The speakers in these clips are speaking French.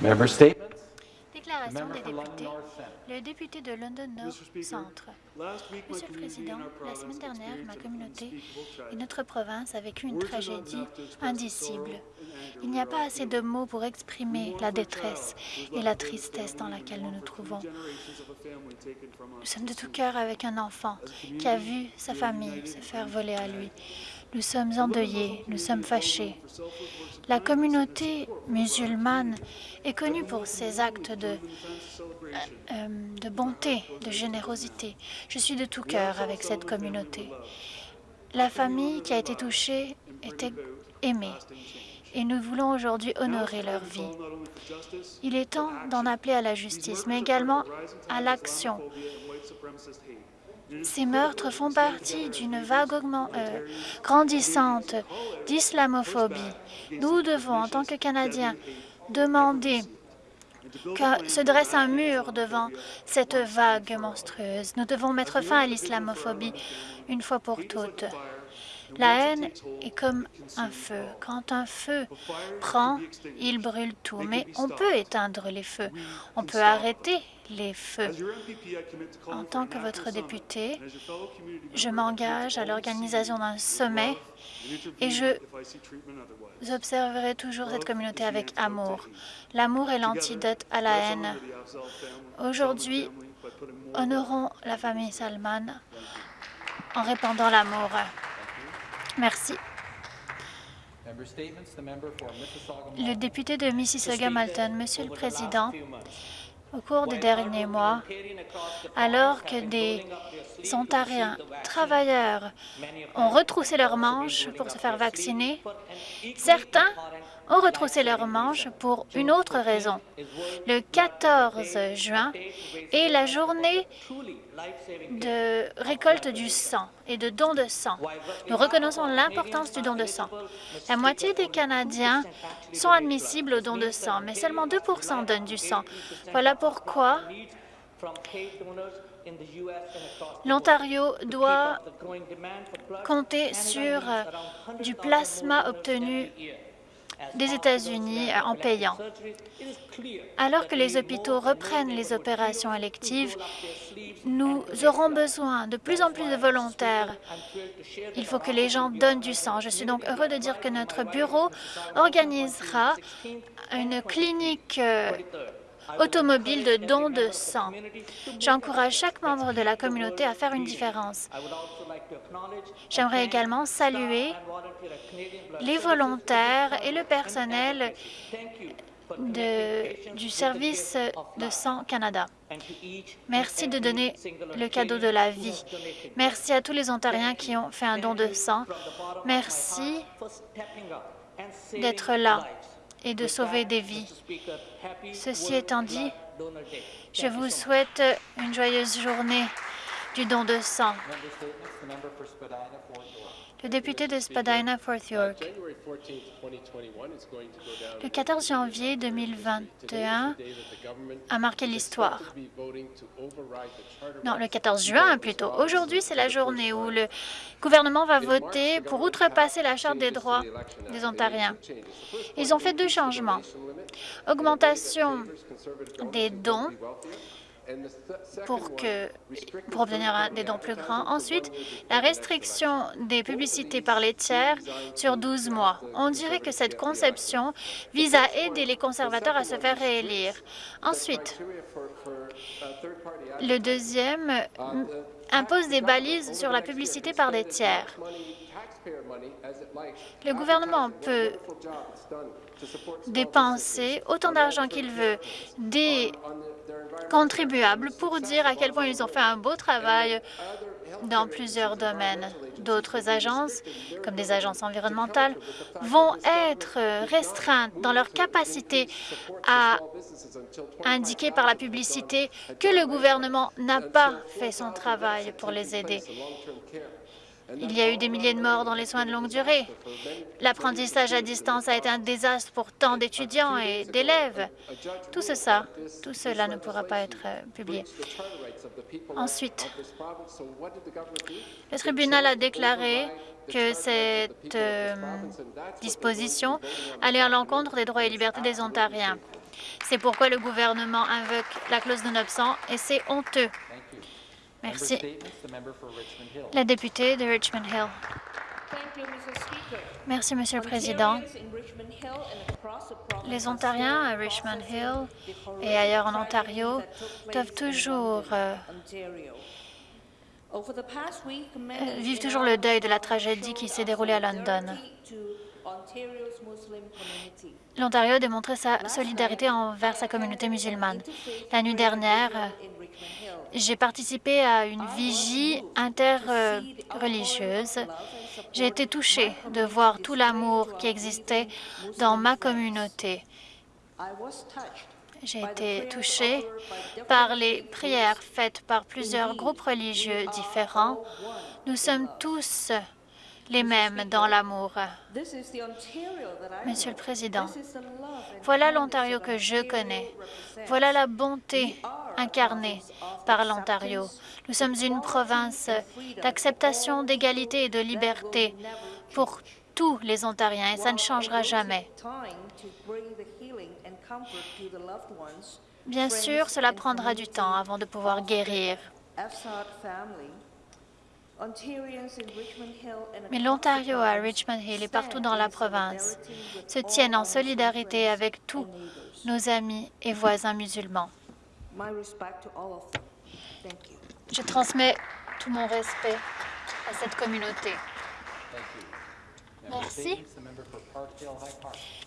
Déclaration des députés. Le député de London North Centre. Monsieur le Président, la semaine dernière, ma communauté et notre province a vécu une tragédie indicible. Il n'y a pas assez de mots pour exprimer la détresse et la tristesse dans laquelle nous nous trouvons. Nous sommes de tout cœur avec un enfant qui a vu sa famille se faire voler à lui. Nous sommes endeuillés, nous sommes fâchés. La communauté musulmane est connue pour ses actes de, euh, euh, de bonté, de générosité. Je suis de tout cœur avec cette communauté. La famille qui a été touchée était aimée et nous voulons aujourd'hui honorer leur vie. Il est temps d'en appeler à la justice, mais également à l'action. Ces meurtres font partie d'une vague euh, grandissante d'islamophobie. Nous devons, en tant que Canadiens, demander que se dresse un mur devant cette vague monstrueuse. Nous devons mettre fin à l'islamophobie une fois pour toutes. La haine est comme un feu. Quand un feu prend, il brûle tout. Mais on peut éteindre les feux. On peut arrêter les feux. En tant que votre député, je m'engage à l'organisation d'un sommet et je observerai toujours cette communauté avec amour. L'amour est l'antidote à la haine. Aujourd'hui, honorons la famille Salman en répandant l'amour. Merci. Le député de Mississauga-Malton, Monsieur le Président, au cours des derniers mois, alors que des Ontariens travailleurs ont retroussé leurs manches pour se faire vacciner, certains ont retroussé leurs manches pour une autre raison. Le 14 juin est la journée de récolte du sang et de don de sang. Nous reconnaissons l'importance du don de sang. La moitié des Canadiens sont admissibles au don de sang, mais seulement 2% donnent du sang. Voilà pourquoi l'Ontario doit compter sur du plasma obtenu des États-Unis en payant. Alors que les hôpitaux reprennent les opérations électives, nous aurons besoin de plus en plus de volontaires. Il faut que les gens donnent du sang. Je suis donc heureux de dire que notre bureau organisera une clinique euh, automobile de don de sang. J'encourage chaque membre de la communauté à faire une différence. J'aimerais également saluer les volontaires et le personnel du service de sang Canada. Merci de donner le cadeau de la vie. Merci à tous les Ontariens qui ont fait un don de sang. Merci d'être là et de sauver des vies. Ceci étant dit, je vous souhaite une joyeuse journée du don de sang. Le député de Spadina, Fort York. January 14th, 2021 is going to go down Le 14 janvier 2021 day that the government a marqué l'histoire. Non, le 14 juin plutôt. Aujourd'hui, c'est la journée où le gouvernement va voter pour outrepasser la Charte des droits des Ontariens. Ils ont fait deux changements. Augmentation des dons pour, que, pour obtenir un- des dons plus grands. Ensuite, la restriction des publicités par les tiers sur 12 mois. On dirait que cette conception vise à aider les conservateurs à se faire réélire. Ensuite, le deuxième euh, impose des balises sur la publicité par des tiers. Le gouvernement peut dépenser autant d'argent qu'il veut des contribuables pour dire à quel point ils ont fait un beau travail dans plusieurs domaines. D'autres agences, comme des agences environnementales, vont être restreintes dans leur capacité à indiquer par la publicité que le gouvernement n'a pas fait son travail pour les aider. Il y a eu des milliers de morts dans les soins de longue durée. L'apprentissage à distance a été un désastre pour tant d'étudiants et d'élèves. Tout ce- tout cela ne pourra pas être euh, publié. Ensuite, le tribunal a déclaré que cette euh, disposition allait à l'encontre des droits et libertés des Ontariens. C'est pourquoi le gouvernement invoque la clause de absent et c'est honteux. Thank you. Member Merci. La députée de Richmond Hill. Merci, Monsieur le Président. Les Ontariens à Richmond Hill et ailleurs en Ontario doivent toujours euh, euh, vivent toujours our le deuil de la tragédie qui s'est déroulée à London. L'Ontario a démontré sa solidarité envers sa communauté musulmane. La nuit dernière. J'ai participé à une vigie interreligieuse. J'ai été touchée de voir tout l'amour qui existait dans ma communauté. J'ai été touchée par les prières faites par plusieurs groupes religieux différents. Nous sommes tous les mêmes dans l'amour. Monsieur le. Président, voilà l'Ontario que je connais. Voilà la bonté incarnée par l'Ontario. Nous sommes une province d'acceptation, d'égalité et de liberté pour tous les Ontariens et ça ne changera jamais. Bien sûr, cela prendra du temps avant de pouvoir guérir. Mais l'Ontario à Richmond Hill et partout dans la in province se tiennent en solidarité avec tous nos amis et voisins musulmans. Je transmets tout mon respect à cette communauté. Thank you. Merci.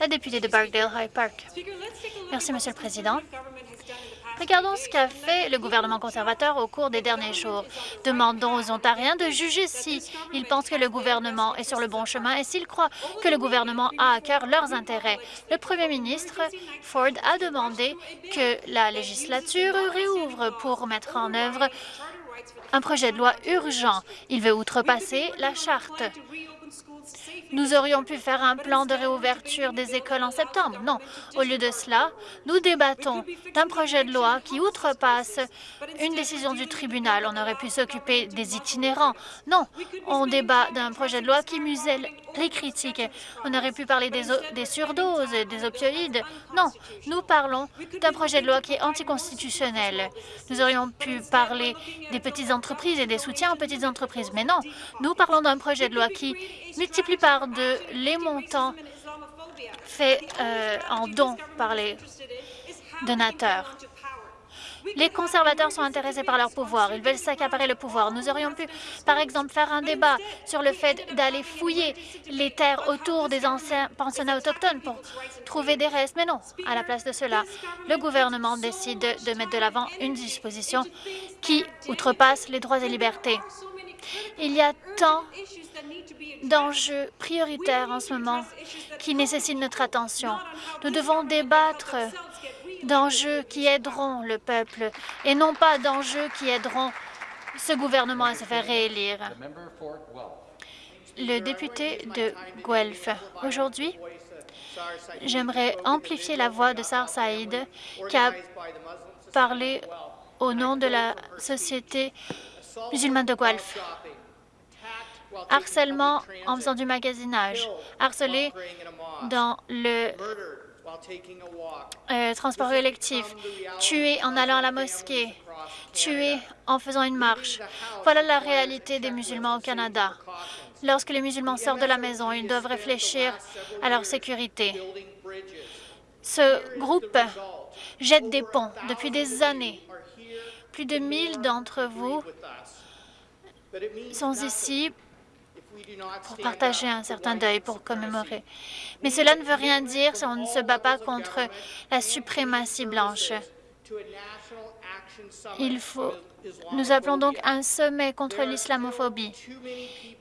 La députée de Barkdale High Park. Merci, Monsieur le Président. Regardons ce qu'a fait le gouvernement conservateur au cours des derniers jours. Demandons aux Ontariens de juger si ils pensent que le gouvernement est sur le bon chemin et s'ils croient que le gouvernement a à cœur leurs intérêts. Le Premier ministre Ford a demandé que la législature réouvre pour mettre en œuvre un projet de loi urgent. Il veut outrepasser la charte. Nous aurions pu faire un plan de réouverture des écoles en septembre. Non. Au lieu de cela, nous débattons d'un projet de loi qui outrepasse une décision du tribunal. On aurait pu s'occuper des itinérants. Non. On débat d'un projet de loi qui muselle les critiques. On aurait pu parler des, des surdoses, des opioïdes. Non. Nous parlons d'un projet de loi qui est anticonstitutionnel. Nous aurions pu parler des petites entreprises et des soutiens aux petites entreprises. Mais non. Nous parlons d'un projet de loi qui multiplie par deux les montants faits euh, en dons par les donateurs. Les conservateurs sont intéressés par leur pouvoir. Ils veulent s'accaparer le pouvoir. Nous aurions pu, par exemple, faire un débat sur le fait d'aller fouiller les terres autour des anciens pensionnats autochtones pour trouver des restes. Mais non, à la place de cela, le gouvernement décide de mettre de l'avant une disposition qui outrepasse les droits et libertés. Il y a tant d'enjeux prioritaires en ce moment qui nécessitent notre attention. Nous devons débattre d'enjeux qui aideront le peuple et non pas d'enjeux qui aideront ce gouvernement à se faire réélire. Le député de Guelph. Aujourd'hui, j'aimerais amplifier la voix de Sar Saïd qui a parlé au nom de la société musulmane de Guelph. Harcèlement en faisant du magasinage, harcelé dans le euh, transport collectif, tué en allant à la mosquée, tué en faisant une marche. Voilà la réalité des musulmans au Canada. Lorsque les musulmans sortent de la maison, ils doivent réfléchir à leur sécurité. Ce groupe jette des ponts. Depuis des années. Plus de 1000 d'entre vous sont ici pour partager un certain deuil, pour commémorer. Mais cela ne veut rien dire si on ne se bat pas contre la suprématie blanche. Il faut... Nous appelons donc un sommet contre l'islamophobie.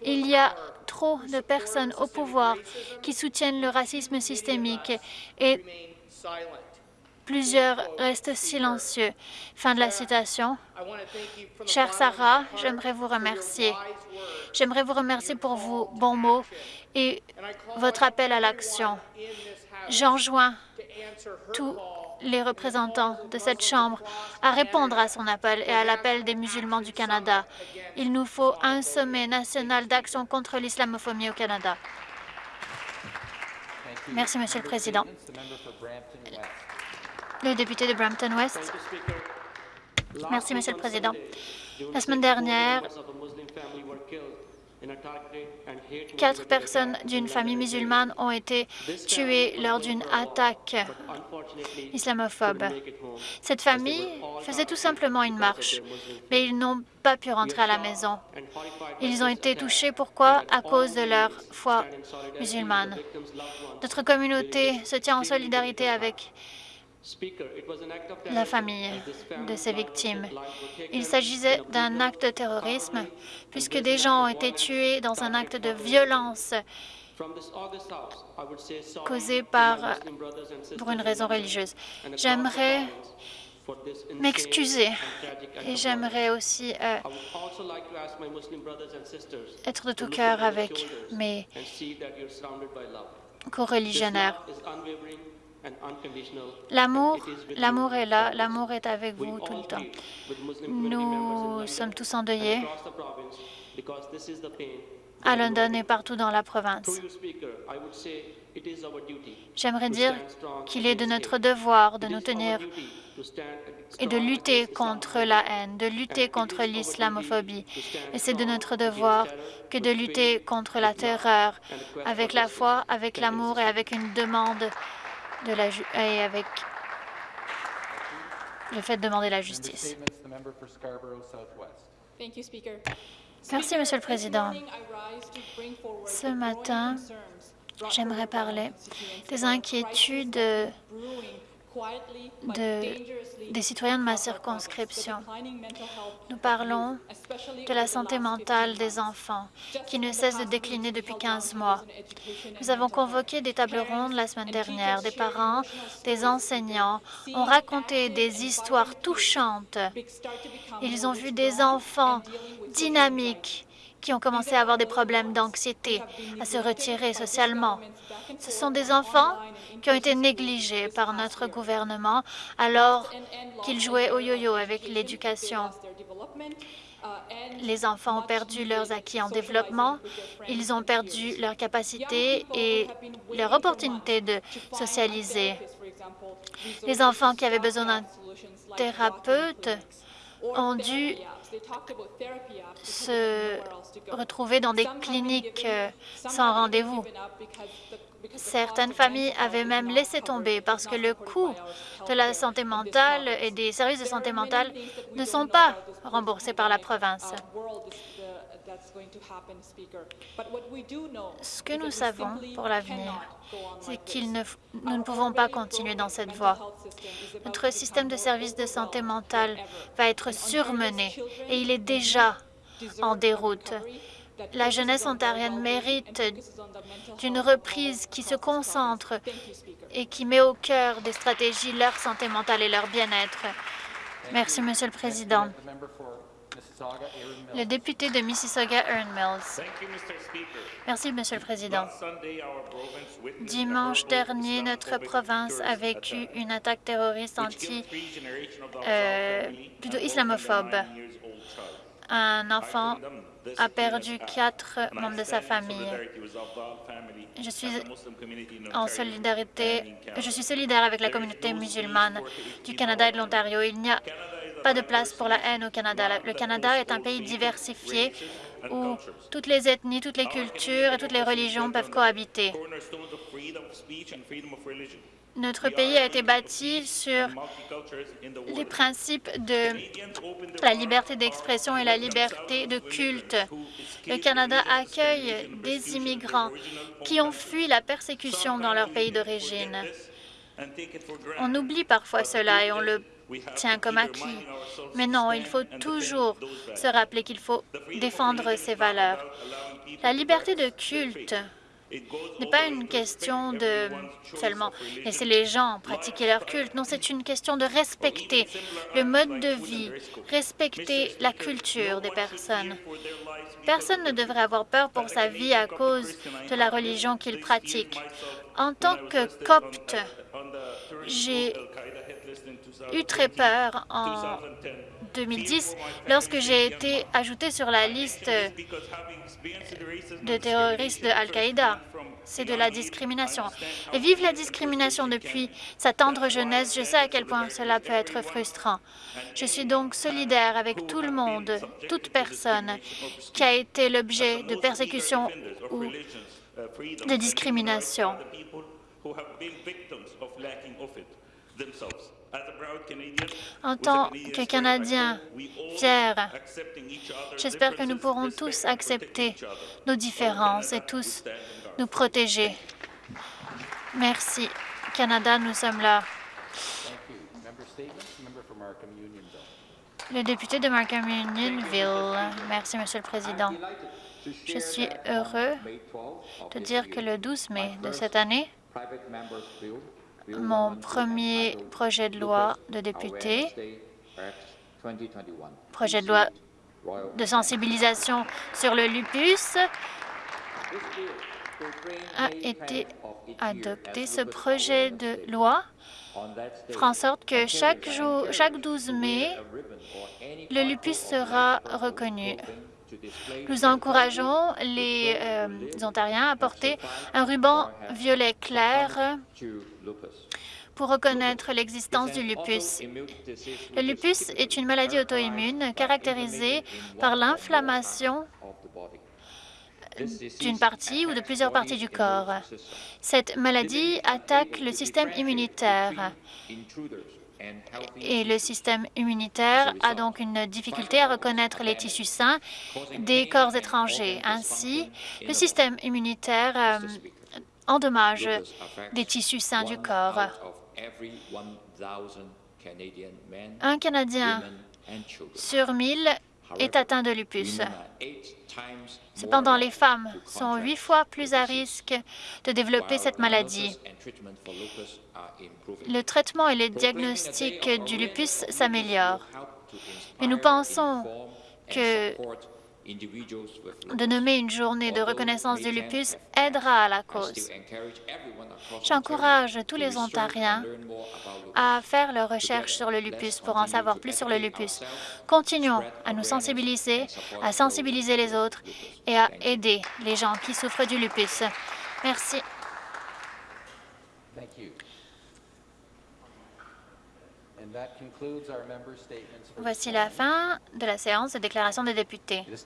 Il y a trop de personnes au pouvoir qui soutiennent le racisme systémique et plusieurs restent silencieux. Fin de la citation. Chère Sarah, j'aimerais vous remercier. J'aimerais vous remercier pour vos bons mots et votre appel à l'action. J'enjoins tous les représentants de cette Chambre à répondre à son appel et à l'appel des musulmans du Canada. Il nous faut un sommet national d'action contre l'islamophobie au Canada. Merci, Monsieur le Président. Le député de Brampton West. Merci, Monsieur le Président. La semaine dernière, quatre personnes d'une famille musulmane ont été tuées lors d'une attaque islamophobe. Cette famille faisait tout simplement une marche, mais ils n'ont pas pu rentrer à la maison. Ils ont été touchés. Pourquoi? À cause de leur foi musulmane. Notre communauté se tient en solidarité avec la famille de ces victimes. Il s'agissait d'un acte de terrorisme puisque des gens ont été tués dans un acte de violence causé par pour une raison religieuse. J'aimerais m'excuser et j'aimerais aussi euh, être de tout cœur avec mes co-religionnaires. L'amour, l'amour est là, l'amour est avec vous tout le temps. Nous sommes tous endeuillés à London et partout dans la province. J'aimerais dire qu'il est de notre devoir de nous tenir et de lutter contre la haine, de lutter contre l'islamophobie. Et c'est de notre devoir que de lutter contre la terreur avec la foi, avec l'amour et avec une demande de la ju et avec le fait de demander la justice. Merci, Monsieur le Président. Ce matin, J'aimerais parler des inquiétudes de- des citoyens de ma circonscription. Nous parlons de la santé last 15 mentale des enfants, qui ne cesse de décliner depuis held 15 roundtables mois. Nous avons convoqué des tables rondes la semaine dernière. Des parents, des enseignants ont raconté des histoires touchantes. Ils ont vu des enfants dynamiques qui ont commencé à avoir des problèmes d'anxiété, à se retirer socialement. Ce sont des enfants qui ont été négligés par notre gouvernement alors qu'ils jouaient au yo-yo avec l'éducation. Les enfants ont perdu leurs acquis en développement, ils ont perdu leur capacité et leur opportunité de socialiser. Les enfants qui avaient besoin d'un thérapeute ont dû se retrouver dans des cliniques euh, sans rendez-vous. Certaines familles avaient même laissé tomber parce que le coût de la santé mentale et des services de santé mentale ne sont pas remboursés par la province. Ce que nous savons pour l'avenir, c'est que nous ne pouvons pas continuer dans cette voie. Notre système de services de santé mentale va être surmené et il est déjà en déroute. La jeunesse ontarienne mérite d'une reprise qui se concentre et qui met au cœur des stratégies leur santé mentale et leur bien-être. Merci, Monsieur le Président. Mississauga, Mills. Le député de Mills. You, Mr. Speaker. Merci, Monsieur le Président. Last Sunday, our province witnessed a Dimanche dernier, notre province a terrorist vécu attack, une attaque terroriste anti euh, family plutôt islamophobe. Un enfant a perdu quatre membres de sa famille. Je suis and the Muslim community in en solidarité, je suis solidaire avec la communauté musulmane du Canada et de l'Ontario. Il n'y a pas de place pour la haine au Canada. Le Canada est un pays diversifié où toutes les ethnies, toutes les cultures et toutes les religions peuvent cohabiter. Notre pays a été bâti sur les principes de la liberté d'expression et la liberté de culte. Le Canada accueille des immigrants qui ont fui la persécution dans leur pays d'origine. On oublie parfois cela et on le tient comme acquis. Mais non, il faut toujours se rappeler qu'il faut défendre ces valeurs. La liberté de culte n'est pas une question de seulement laisser les gens pratiquer leur culte. Non, c'est une question de respecter le mode de vie, respecter la culture des personnes. Personne ne devrait avoir peur pour sa vie à cause de la religion qu'il pratique. En tant que copte, J'ai Eu très 2010. peur en 2010. 2010 lorsque j'ai été ajouté sur la liste de terroristes de Al-Qaïda. C'est de la discrimination. Et vive la discrimination depuis sa tendre jeunesse, je sais à quel point cela peut être frustrant. Je suis donc solidaire avec tout le monde, toute personne qui a été l'objet de persécutions ou de discrimination. En tant que Canadiens fiers, j'espère que nous pourrons tous accepter nos différences et tous nous protéger. Merci. Canada, nous sommes là. Le député de Markham Unionville. Merci, Monsieur le Président. Je suis heureux de dire que le 12 mai de cette année, mon premier projet de loi de député, projet de loi de sensibilisation sur le lupus, a été adopté. Ce projet de loi fera en sorte que chaque jour, chaque 12 mai, le lupus sera reconnu. Nous encourageons les euh, Ontariens à porter un ruban violet clair pour reconnaître l'existence du lupus. Le lupus est une maladie auto-immune caractérisée par l'inflammation d'une partie ou de plusieurs parties du corps. Cette maladie attaque le système immunitaire et le système immunitaire a donc une difficulté à reconnaître les tissus sains des corps étrangers. Ainsi, le système immunitaire euh, endommage des tissus sains du corps. Un Canadien sur mille est atteint de lupus. Cependant, les femmes sont huit fois plus à risque de développer cette maladie. Le traitement et le diagnostic du lupus s'améliorent. Mais nous pensons que de nommer une journée de reconnaissance du lupus aidera à la cause. J'encourage tous les Ontariens à faire leurs recherches sur le lupus pour en savoir plus sur le lupus. Continuons à nous sensibiliser, à sensibiliser les autres et à aider les gens qui souffrent du lupus. Merci. Voici la fin de la séance de déclaration des députés.